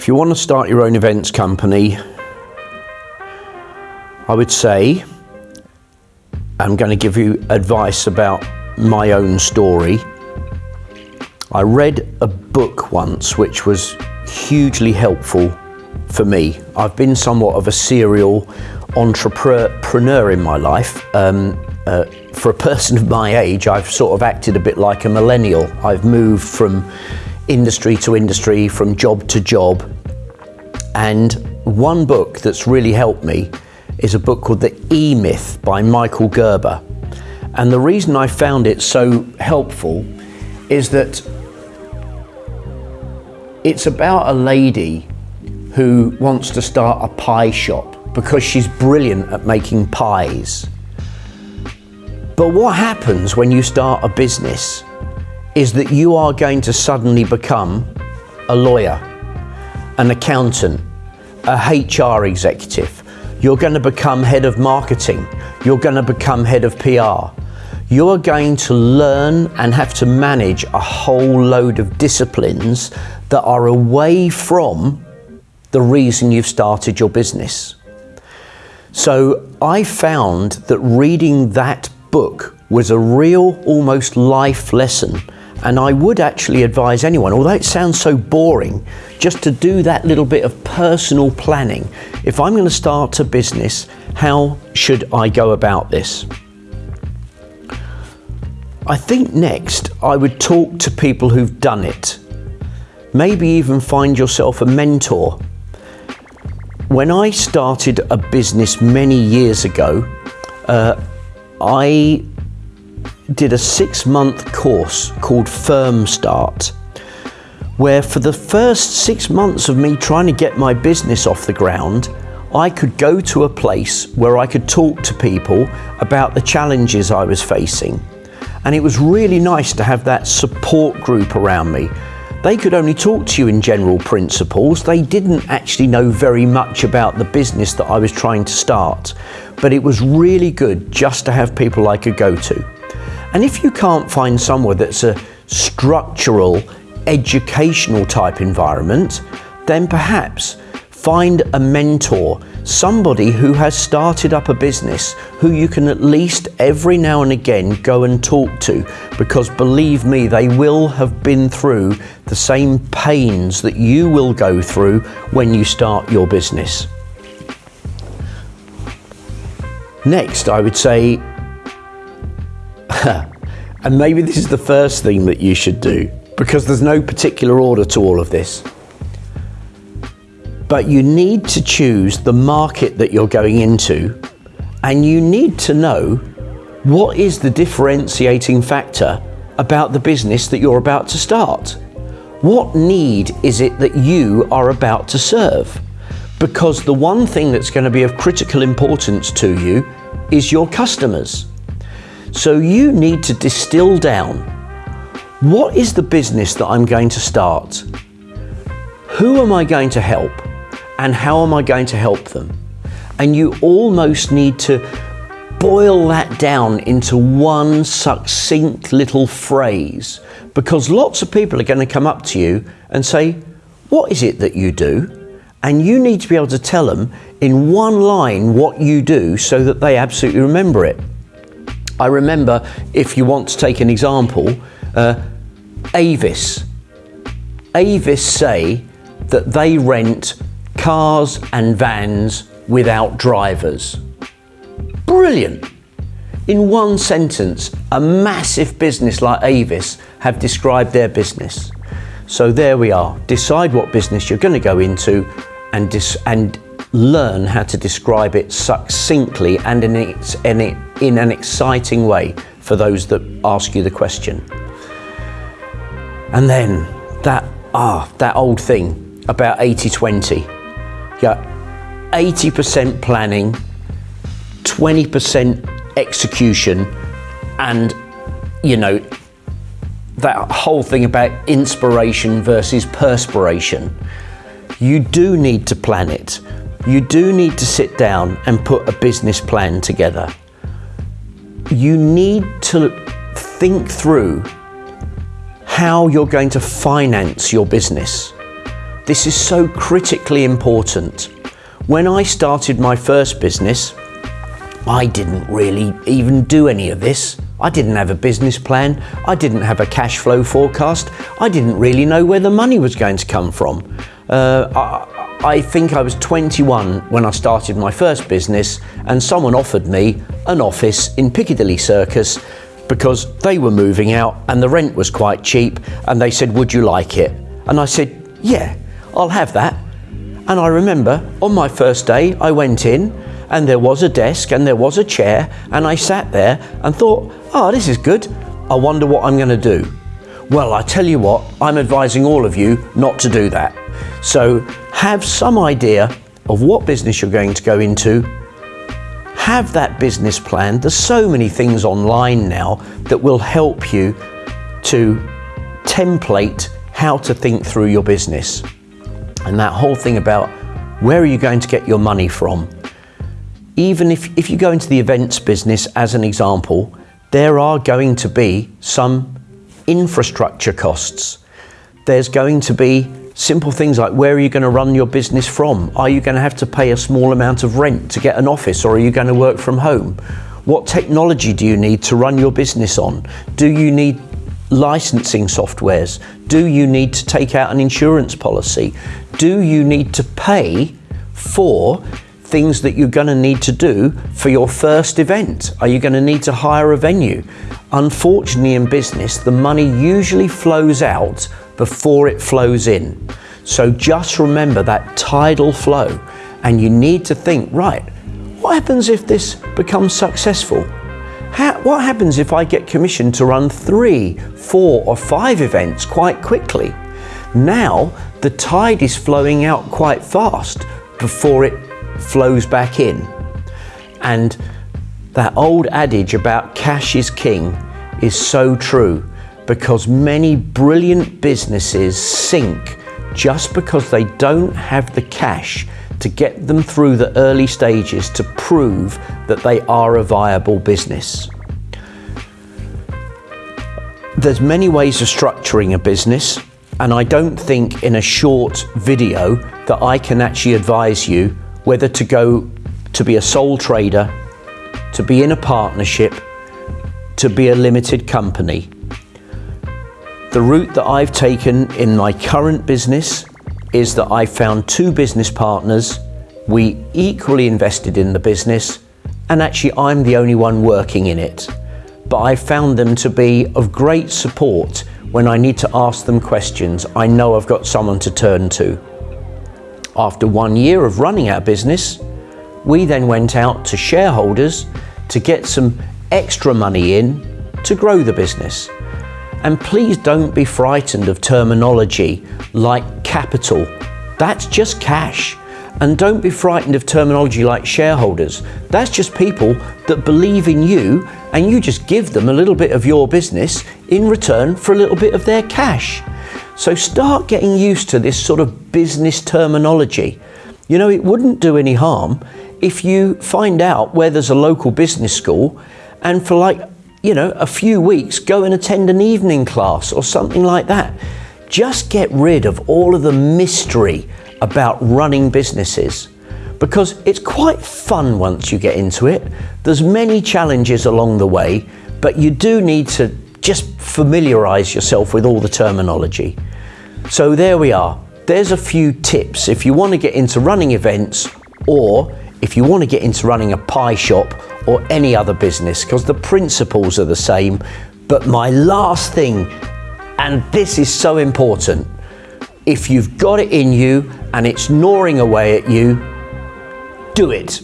If you want to start your own events company, I would say I'm going to give you advice about my own story. I read a book once which was hugely helpful for me. I've been somewhat of a serial entrepreneur in my life. Um, uh, for a person of my age, I've sort of acted a bit like a millennial. I've moved from industry to industry, from job to job. And one book that's really helped me is a book called The E Myth by Michael Gerber. And the reason I found it so helpful is that it's about a lady who wants to start a pie shop because she's brilliant at making pies. But what happens when you start a business is that you are going to suddenly become a lawyer, an accountant, a HR executive. You're going to become head of marketing. You're going to become head of PR. You're going to learn and have to manage a whole load of disciplines that are away from the reason you've started your business. So I found that reading that book was a real, almost life lesson. And I would actually advise anyone, although it sounds so boring, just to do that little bit of personal planning. If I'm going to start a business, how should I go about this? I think next I would talk to people who've done it. Maybe even find yourself a mentor. When I started a business many years ago, uh, I did a six month course called Firm Start, where for the first six months of me trying to get my business off the ground, I could go to a place where I could talk to people about the challenges I was facing. And it was really nice to have that support group around me. They could only talk to you in general principles. They didn't actually know very much about the business that I was trying to start but it was really good just to have people I could go to. And if you can't find somewhere that's a structural, educational type environment, then perhaps find a mentor, somebody who has started up a business who you can at least every now and again go and talk to because believe me, they will have been through the same pains that you will go through when you start your business. Next, I would say, and maybe this is the first thing that you should do because there's no particular order to all of this. But you need to choose the market that you're going into and you need to know what is the differentiating factor about the business that you're about to start. What need is it that you are about to serve? because the one thing that's going to be of critical importance to you is your customers. So you need to distill down what is the business that I'm going to start? Who am I going to help? And how am I going to help them? And you almost need to boil that down into one succinct little phrase because lots of people are going to come up to you and say, What is it that you do? and you need to be able to tell them in one line what you do so that they absolutely remember it. I remember, if you want to take an example, uh, Avis. Avis say that they rent cars and vans without drivers. Brilliant. In one sentence, a massive business like Avis have described their business. So there we are. Decide what business you're going to go into and, and learn how to describe it succinctly and in, its, in, in an exciting way for those that ask you the question. And then that, ah, that old thing about 80-20. Yeah, 80% planning, 20% execution, and you know, that whole thing about inspiration versus perspiration you do need to plan it. You do need to sit down and put a business plan together. You need to think through how you're going to finance your business. This is so critically important. When I started my first business, I didn't really even do any of this. I didn't have a business plan. I didn't have a cash flow forecast. I didn't really know where the money was going to come from. Uh, I, I think I was 21 when I started my first business and someone offered me an office in Piccadilly Circus because they were moving out and the rent was quite cheap and they said, would you like it? And I said, yeah, I'll have that. And I remember on my first day, I went in and there was a desk and there was a chair and I sat there and thought, oh, this is good. I wonder what I'm going to do. Well, I tell you what, I'm advising all of you not to do that. So have some idea of what business you're going to go into. Have that business plan. There's so many things online now that will help you to template how to think through your business. And that whole thing about where are you going to get your money from? Even if, if you go into the events business as an example, there are going to be some infrastructure costs. There's going to be simple things like where are you going to run your business from? Are you going to have to pay a small amount of rent to get an office or are you going to work from home? What technology do you need to run your business on? Do you need licensing softwares? Do you need to take out an insurance policy? Do you need to pay for things that you're going to need to do for your first event? Are you going to need to hire a venue? Unfortunately, in business, the money usually flows out before it flows in. So just remember that tidal flow and you need to think, right, what happens if this becomes successful? How, what happens if I get commissioned to run three, four or five events quite quickly? Now the tide is flowing out quite fast before it flows back in. And that old adage about cash is king is so true because many brilliant businesses sink just because they don't have the cash to get them through the early stages to prove that they are a viable business. There's many ways of structuring a business and I don't think in a short video that I can actually advise you whether to go to be a sole trader, to be in a partnership, to be a limited company. The route that I've taken in my current business is that I found two business partners, we equally invested in the business, and actually I'm the only one working in it. But I found them to be of great support when I need to ask them questions. I know I've got someone to turn to. After one year of running our business, we then went out to shareholders to get some extra money in to grow the business. And please don't be frightened of terminology like capital. That's just cash. And don't be frightened of terminology like shareholders. That's just people that believe in you and you just give them a little bit of your business in return for a little bit of their cash. So start getting used to this sort of business terminology. You know, it wouldn't do any harm if you find out where there's a local business school and for like you know, a few weeks, go and attend an evening class or something like that. Just get rid of all of the mystery about running businesses because it's quite fun once you get into it. There's many challenges along the way, but you do need to just familiarize yourself with all the terminology. So there we are. There's a few tips if you want to get into running events or if you want to get into running a pie shop or any other business because the principles are the same. But my last thing, and this is so important, if you've got it in you and it's gnawing away at you, do it.